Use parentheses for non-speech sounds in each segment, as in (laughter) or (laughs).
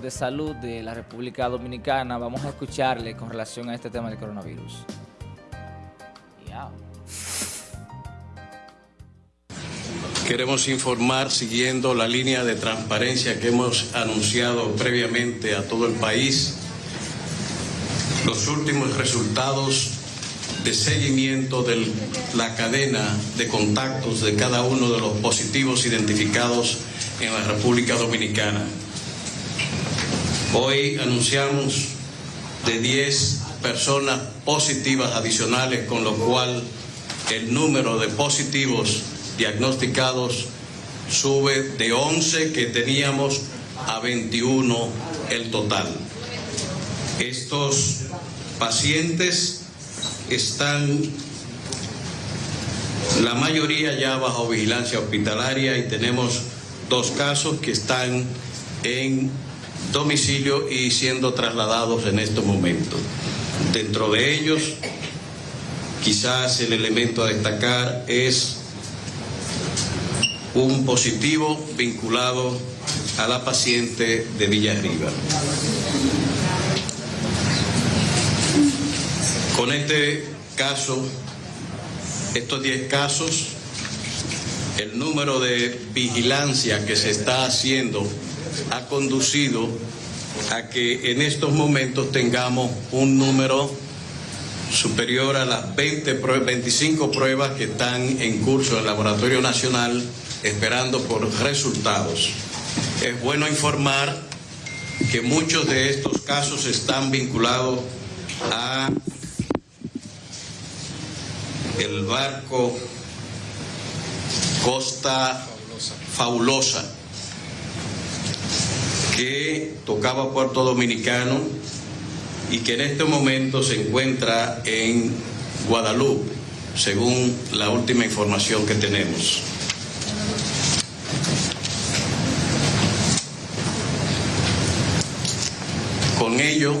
de Salud de la República Dominicana. Vamos a escucharle con relación a este tema del coronavirus. Queremos informar, siguiendo la línea de transparencia que hemos anunciado previamente a todo el país, los últimos resultados de seguimiento de la cadena de contactos de cada uno de los positivos identificados en la República Dominicana. Hoy anunciamos de 10 personas positivas adicionales, con lo cual el número de positivos diagnosticados sube de 11 que teníamos a 21 el total. Estos pacientes están la mayoría ya bajo vigilancia hospitalaria y tenemos dos casos que están en domicilio y siendo trasladados en estos momentos. Dentro de ellos, quizás el elemento a destacar es un positivo vinculado a la paciente de Villarriba. Con este caso, estos 10 casos, el número de vigilancia que se está haciendo ha conducido a que en estos momentos tengamos un número superior a las 20, 25 pruebas que están en curso en el Laboratorio Nacional esperando por resultados. Es bueno informar que muchos de estos casos están vinculados a el barco Costa Fabulosa que tocaba Puerto Dominicano y que en este momento se encuentra en Guadalupe, según la última información que tenemos. Con ello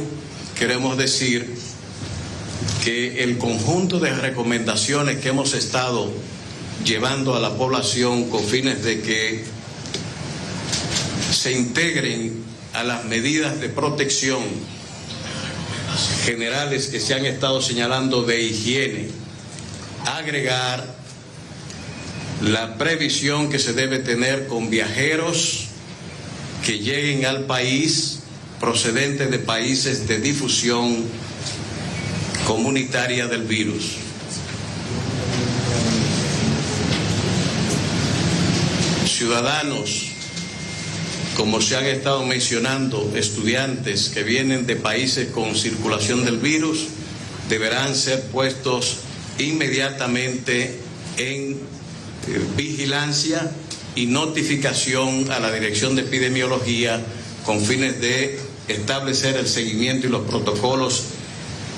queremos decir que el conjunto de recomendaciones que hemos estado llevando a la población con fines de que se integren a las medidas de protección generales que se han estado señalando de higiene, agregar la previsión que se debe tener con viajeros que lleguen al país procedentes de países de difusión comunitaria del virus. Ciudadanos como se han estado mencionando, estudiantes que vienen de países con circulación del virus deberán ser puestos inmediatamente en eh, vigilancia y notificación a la Dirección de Epidemiología con fines de establecer el seguimiento y los protocolos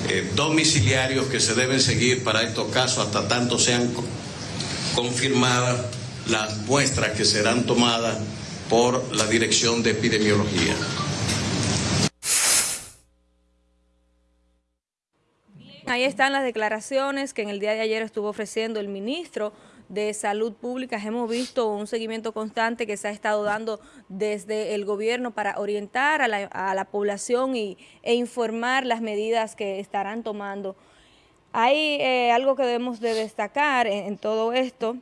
eh, domiciliarios que se deben seguir para estos casos hasta tanto sean confirmadas las muestras que serán tomadas por la Dirección de Epidemiología. Ahí están las declaraciones que en el día de ayer estuvo ofreciendo el ministro de Salud Pública. Hemos visto un seguimiento constante que se ha estado dando desde el gobierno para orientar a la, población y, e informar las medidas que estarán tomando. Hay eh, algo que debemos de destacar en todo esto,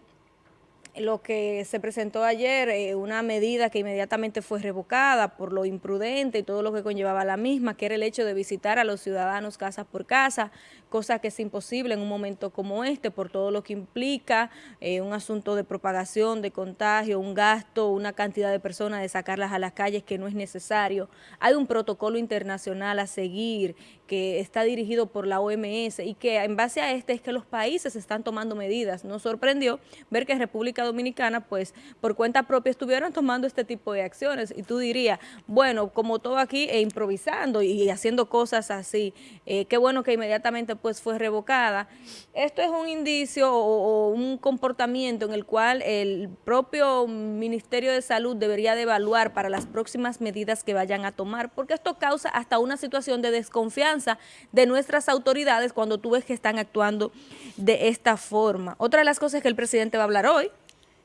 lo que se presentó ayer, eh, una medida que inmediatamente fue revocada por lo imprudente y todo lo que conllevaba la misma, que era el hecho de visitar a los ciudadanos casa por casa, cosa que es imposible en un momento como este por todo lo que implica eh, un asunto de propagación, de contagio, un gasto, una cantidad de personas de sacarlas a las calles que no es necesario. Hay un protocolo internacional a seguir que está dirigido por la OMS y que en base a este es que los países están tomando medidas. Nos sorprendió ver que República Dominicana, pues por cuenta propia estuvieron tomando este tipo de acciones. Y tú dirías, bueno, como todo aquí, e improvisando y haciendo cosas así, eh, qué bueno que inmediatamente pues fue revocada. Esto es un indicio o, un comportamiento en el cual el propio Ministerio de Salud debería de evaluar para las próximas medidas que vayan a tomar, porque esto causa hasta una situación de desconfianza de nuestras autoridades cuando tú ves que están actuando de esta forma. Otra de las cosas que el presidente va a hablar hoy,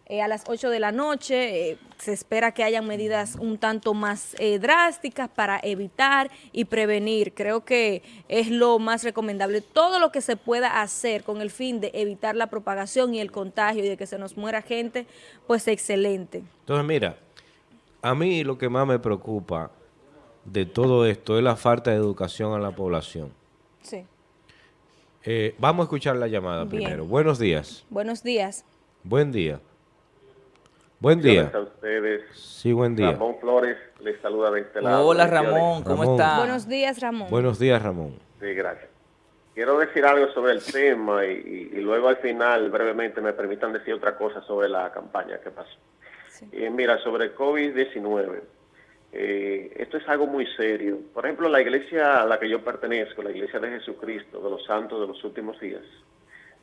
eh, a las 8 de la noche. Eh, se espera que hayan medidas un tanto más eh, drásticas para evitar y prevenir. Creo que es lo más recomendable. Todo lo que se pueda hacer con el fin de evitar la propagación y el contagio y de que se nos muera gente, pues excelente. Entonces, mira, a mí lo que más me preocupa de todo esto es la falta de educación a la población. Sí. vamos a escuchar la llamada primero. Buenos días. Buenos días. Buen día. Buen día. a ustedes. Sí, buen día. Ramón Flores les saluda de este lado. Hola Ramón, ¿cómo está? Buenos días Ramón. Buenos días Ramón. Sí, gracias. Quiero decir algo sobre el tema y, luego al final brevemente me permitan decir otra cosa sobre la campaña que pasó. Eh, mira, sobre COVID-19, eh, esto es algo muy serio. Por ejemplo, la iglesia a la que yo pertenezco, la iglesia de Jesucristo, de los santos de los últimos días,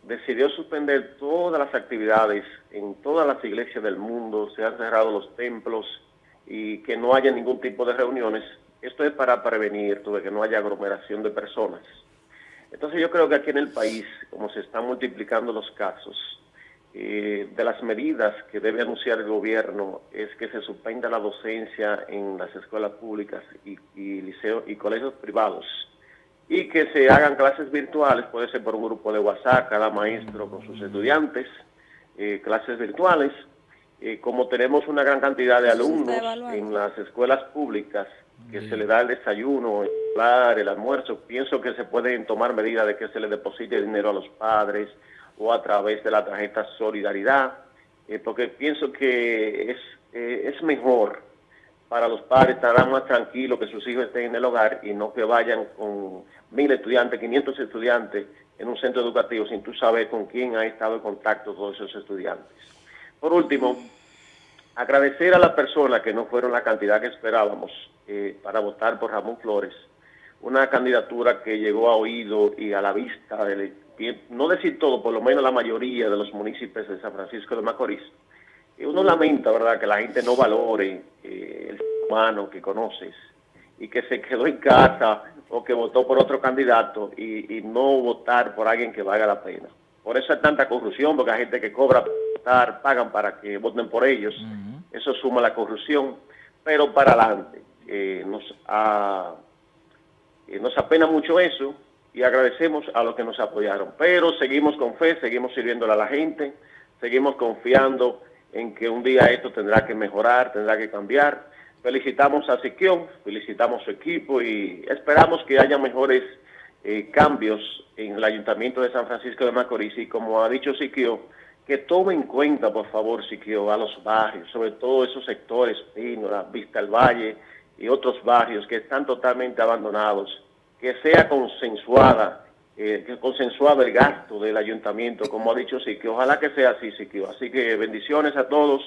decidió suspender todas las actividades en todas las iglesias del mundo, se han cerrado los templos y que no haya ningún tipo de reuniones. Esto es para prevenir que no haya aglomeración de personas. Entonces yo creo que aquí en el país, como se están multiplicando los casos, eh, de las medidas que debe anunciar el gobierno es que se suspenda la docencia en las escuelas públicas y, y liceos y colegios privados y que se hagan clases virtuales, puede ser por un grupo de WhatsApp, cada maestro con sus estudiantes, eh, clases virtuales. Eh, como tenemos una gran cantidad de alumnos en las escuelas públicas, que se le da el desayuno, el, el almuerzo, pienso que se pueden tomar medidas de que se le deposite dinero a los padres o a través de la tarjeta Solidaridad, eh, porque pienso que es, es mejor para los padres estarán más tranquilos que sus hijos estén en el hogar y no que vayan con mil estudiantes, 500 estudiantes en un centro educativo sin tú saber con quién ha estado en contacto todos esos estudiantes. Por último, agradecer a las personas que no fueron la cantidad que esperábamos eh, para votar por Ramón Flores, una candidatura que llegó a oído y a la vista, de, no decir todo, por lo menos la mayoría de los municipios de San Francisco de Macorís, uno lamenta, ¿verdad?, que la gente no valore eh, el humano que conoces y que se quedó en casa o que votó por otro candidato y, no votar por alguien que valga la pena. Por eso hay tanta corrupción, porque hay gente que cobra para votar, pagan para que voten por ellos. Eso suma la corrupción. Pero para adelante, eh, nos, eh, nos apena mucho eso y agradecemos a los que nos apoyaron. Pero seguimos con fe, seguimos sirviéndole a la gente, seguimos confiando en que un día esto tendrá que mejorar, tendrá que cambiar. Felicitamos a Siquión, felicitamos a su equipo y esperamos que haya mejores eh, cambios en el Ayuntamiento de San Francisco de Macorís y como ha dicho Siquio, que tome en cuenta, por favor, Siquio, a los barrios, sobre todo esos sectores, Pino, la Vista del Valle y otros barrios que están totalmente abandonados, que sea consensuada eh, consensuado el gasto del ayuntamiento, como ha dicho Siquio. Ojalá que sea así, Siquio. Así que bendiciones a todos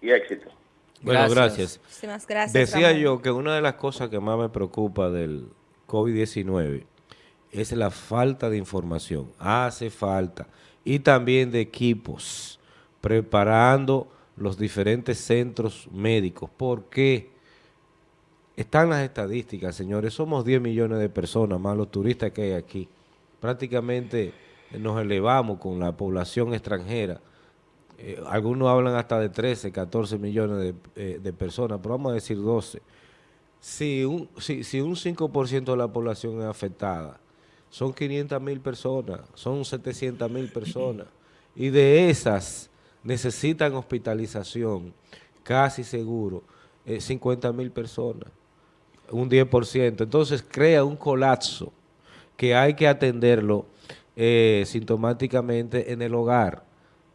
y éxito. Bueno, gracias. gracias. Decía yo que una de las cosas que más me preocupa del COVID-19 es la falta de información. Hace falta. Y también de equipos preparando los diferentes centros médicos. porque Están las estadísticas, señores. Somos 10 millones de personas, más los turistas que hay aquí prácticamente nos elevamos con la población extranjera. Eh, algunos hablan hasta de 13, 14 millones eh, de, personas, pero vamos a decir 12. Si un, si, si un 5% de la población es afectada, son 500 mil personas, son 700 mil personas, y de esas necesitan hospitalización, casi seguro, 50 eh, mil personas, un 10%. Entonces crea un colapso que hay que atenderlo eh, sintomáticamente en el hogar.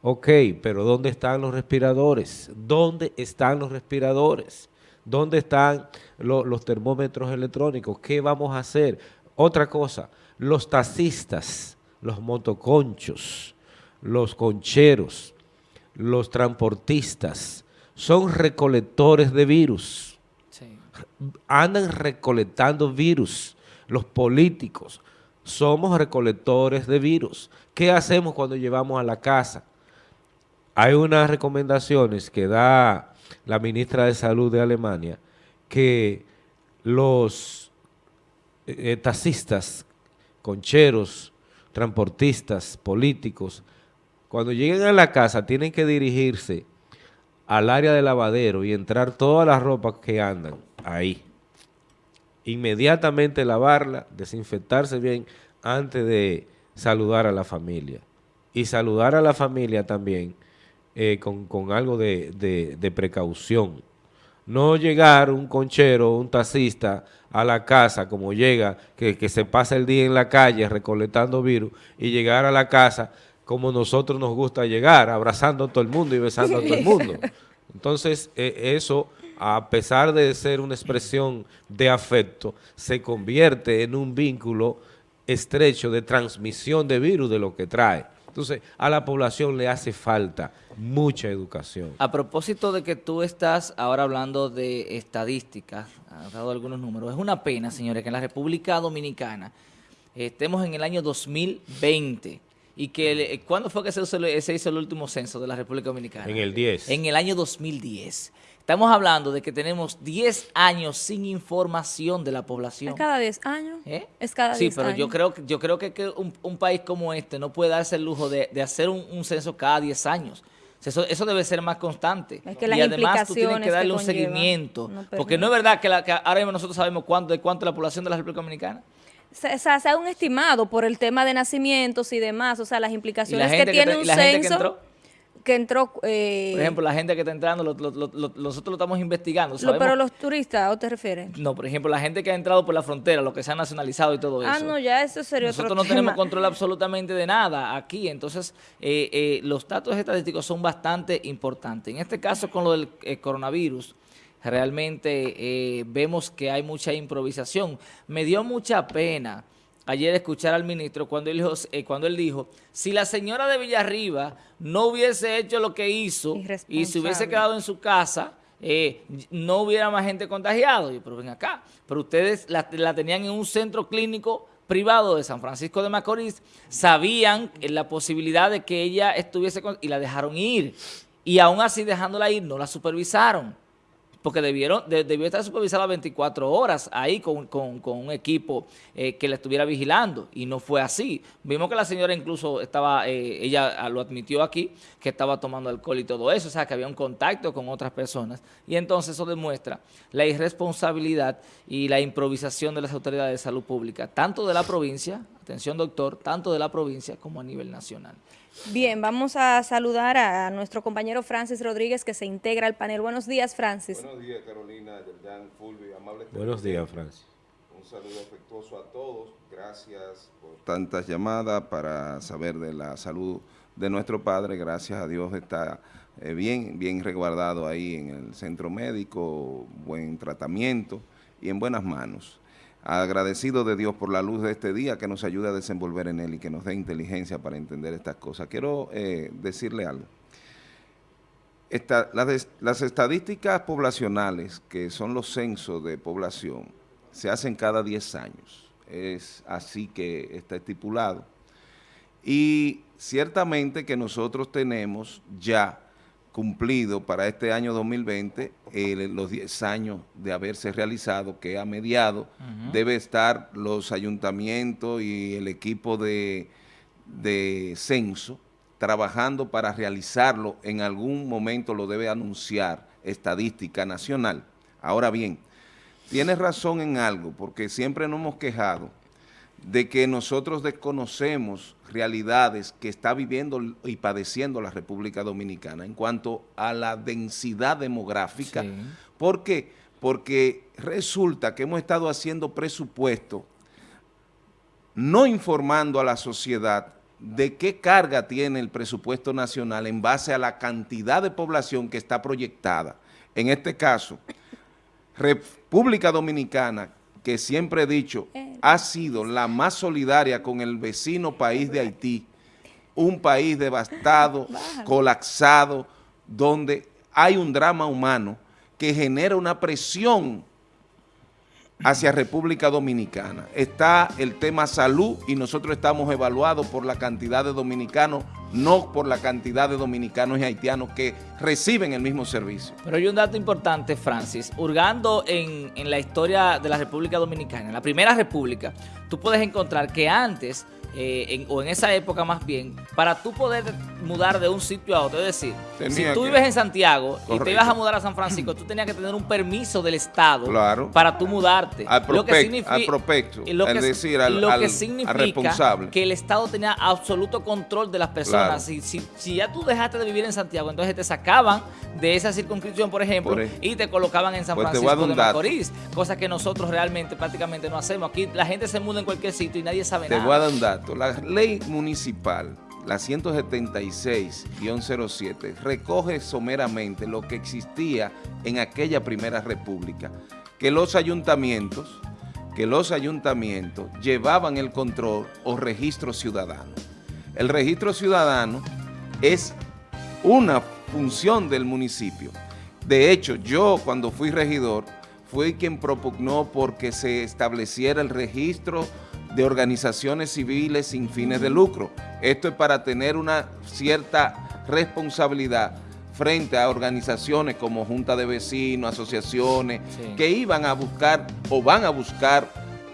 Ok, pero ¿dónde están los respiradores? ¿Dónde están los respiradores? ¿Dónde están los termómetros electrónicos? ¿Qué vamos a hacer? Otra cosa, los taxistas, los motoconchos, los concheros, los transportistas, son recolectores de virus. Andan recolectando virus. Los políticos, somos recolectores de virus. ¿Qué hacemos cuando llevamos a la casa? Hay unas recomendaciones que da la ministra de Salud de Alemania que los eh, taxistas, concheros, transportistas, políticos, cuando lleguen a la casa tienen que dirigirse al área de lavadero y entrar todas las ropas que andan ahí. Inmediatamente lavarla, desinfectarse bien antes de saludar a la familia. Y saludar a la familia también eh, con, algo de, precaución. No llegar un conchero, un taxista a la casa como llega, que, que se pasa el día en la calle recolectando virus y llegar a la casa como nosotros nos gusta llegar, abrazando a todo el mundo y besando a todo el mundo. Entonces, e, eso, a pesar de ser una expresión de afecto, se convierte en un vínculo estrecho de transmisión de virus de lo que trae. Entonces, a la población le hace falta mucha educación. A propósito de que tú estás ahora hablando de estadísticas, has dado algunos números, es una pena, señores, que en la República Dominicana estemos en el año 2020 y que, ¿cuándo fue que se hizo, el último censo de la República Dominicana? En el 10. En el año 2010. Estamos hablando de que tenemos 10 años sin información de la población. ¿Es cada 10 años? ¿Eh? Es cada 10 años. Sí, pero yo creo, yo creo que, que un, país como este no puede darse el lujo de, hacer un, censo cada 10 años. Eso, eso, debe ser más constante. Es que y además tú tienes que darle un seguimiento. porque no es verdad que, la, que ahora mismo nosotros sabemos cuánto, de cuánto la población de la República Dominicana se, se hace un estimado por el tema de nacimientos y demás, o sea, las implicaciones que tiene un censo que entró... Eh, por ejemplo, la gente que está entrando, nosotros lo estamos investigando. pero los turistas, ¿o te refieres? No, por ejemplo, la gente que ha entrado por la frontera, lo que se ha nacionalizado y todo ah, eso. Ah, no, ya eso sería Nosotros no tenemos control absolutamente de nada aquí, entonces eh, eh, los datos estadísticos son bastante importantes. En este caso, con lo del coronavirus, realmente eh, vemos que hay mucha improvisación. Me dio mucha pena ayer escuchar al ministro cuando él, dijo, eh, cuando él dijo, si la señora de Villarriba no hubiese hecho lo que hizo y se hubiese quedado en su casa, eh, no hubiera más gente contagiada. Yo, pero ven acá, pero ustedes la, tenían en un centro clínico privado de San Francisco de Macorís, sabían la posibilidad de que ella estuviese y la dejaron ir. Y aún así dejándola ir, no la supervisaron porque debieron, debió estar supervisada 24 horas ahí con, un equipo eh, que la estuviera vigilando y no fue así. Vimos que la señora incluso estaba, eh, ella lo admitió aquí, que estaba tomando alcohol y todo eso, o sea que había un contacto con otras personas y entonces eso demuestra la irresponsabilidad y la improvisación de las autoridades de salud pública, tanto de la provincia, atención doctor, tanto de la provincia como a nivel nacional. Bien, vamos a saludar a nuestro compañero Francis Rodríguez que se integra al panel. Buenos días, Francis. Buenos días, Carolina, Yerjan, Fulvio, amables. Buenos días, Francis. Un saludo afectuoso a todos. Gracias por tantas llamadas para saber de la salud de nuestro padre. Gracias a Dios está eh, bien, bien resguardado ahí en el centro médico, buen tratamiento y en buenas manos agradecido de Dios por la luz de este día que nos ayuda a desenvolver en él y que nos dé inteligencia para entender estas cosas. Quiero eh, decirle algo. las, estadísticas poblacionales, que son los censos de población, se hacen cada 10 años. Es así que está estipulado. Y ciertamente que nosotros tenemos ya cumplido para este año 2020 los 10 años de haberse realizado, que a mediado debe estar los ayuntamientos y el equipo de, de censo trabajando para realizarlo, en algún momento lo debe anunciar Estadística Nacional. Ahora bien, tienes razón en algo, porque siempre nos hemos quejado de que nosotros desconocemos realidades que está viviendo y padeciendo la República Dominicana en cuanto a la densidad demográfica. ¿Por qué? Porque resulta que hemos estado haciendo presupuesto no informando a la sociedad de qué carga tiene el presupuesto nacional en base a la cantidad de población que está proyectada. En este caso, República Dominicana, que siempre he dicho, ha sido la más solidaria con el vecino país de Haití, un país devastado, (laughs) colapsado, donde hay un drama humano que genera una presión hacia República Dominicana. Está el tema salud y nosotros estamos evaluados por la cantidad de dominicanos, no por la cantidad de dominicanos y haitianos que reciben el mismo servicio. Pero hay un dato importante, Francis. Hurgando en, la historia de la República Dominicana, en la primera república, tú puedes encontrar que antes eh, o en esa época más bien, para tú poder mudar de un sitio a otro. Es decir, si tú vives en Santiago y te ibas a mudar a San Francisco, tú tenías que tener un permiso del Estado para tú mudarte. Al, lo que significa, al prospecto, lo que, decir, al, lo que significa que el Estado tenía absoluto control de las personas. Si, si, ya tú dejaste de vivir en Santiago, entonces te sacaban de esa circunscripción, por ejemplo, y te colocaban en San pues Francisco de Macorís, cosa que nosotros realmente prácticamente no hacemos. Aquí la gente se muda en cualquier sitio y nadie sabe nada. Te voy a dar un dato. La ley municipal la 176-07, recoge someramente lo que existía en aquella primera república, que los ayuntamientos, que los ayuntamientos llevaban el control o registro ciudadano. El registro ciudadano es una función del municipio. De hecho, yo cuando fui regidor, fui quien propugnó porque se estableciera el registro de organizaciones civiles sin fines de lucro. Esto es para tener una cierta responsabilidad frente a organizaciones como Junta de Vecinos, asociaciones, que iban a buscar o van a buscar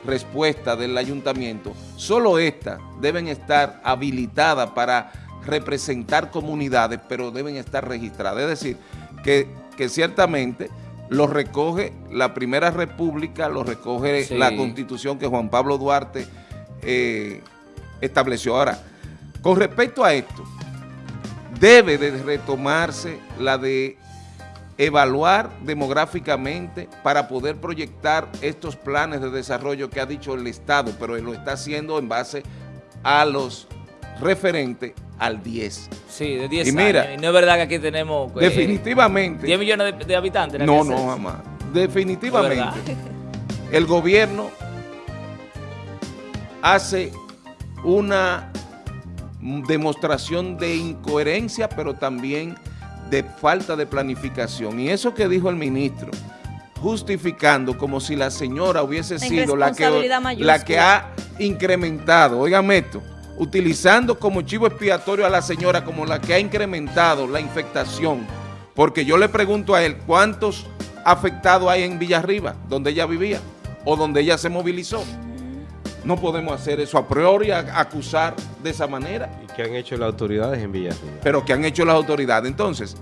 respuesta del ayuntamiento. Solo estas deben estar habilitadas para representar comunidades, pero deben estar registradas. Es decir, que, que ciertamente lo recoge la Primera República, lo recoge la Constitución que Juan Pablo Duarte eh, estableció. Ahora, con respecto a esto, debe de retomarse la de evaluar demográficamente para poder proyectar estos planes de desarrollo que ha dicho el Estado, pero lo está haciendo en base a los referentes al 10. Sí, de 10 y mira, Y no es verdad que aquí tenemos... Eh, definitivamente. 10 millones de, habitantes. No, no, jamás. Definitivamente. el gobierno hace una demostración de incoherencia, pero también de falta de planificación. Y eso que dijo el ministro, justificando como si la señora hubiese sido la que, la que ha incrementado, oigan esto, utilizando como chivo expiatorio a la señora como la que ha incrementado la infectación, porque yo le pregunto a él cuántos afectados hay en Villarriba, donde ella vivía, o donde ella se movilizó. No podemos hacer eso a priori, acusar de esa manera. ¿Y qué han hecho las autoridades en Villarriba? Pero ¿qué han hecho las autoridades? Entonces,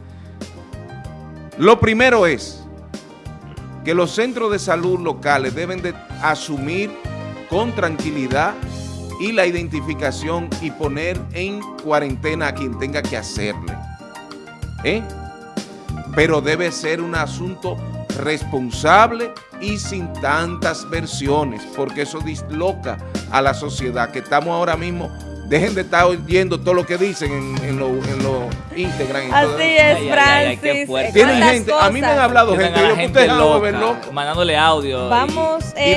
lo primero es que los centros de salud locales deben de asumir con tranquilidad y la identificación y poner en cuarentena a quien tenga que hacerle. ¿Eh? Pero debe ser un asunto responsable y sin tantas versiones, porque eso disloca a la sociedad, que estamos ahora mismo, dejen de estar oyendo todo lo que dicen en, lo, en lo Instagram. Así es, Francis. Tienen gente, a mí me han hablado gente, yo, gente loca, mandándole audio. Vamos... Eh,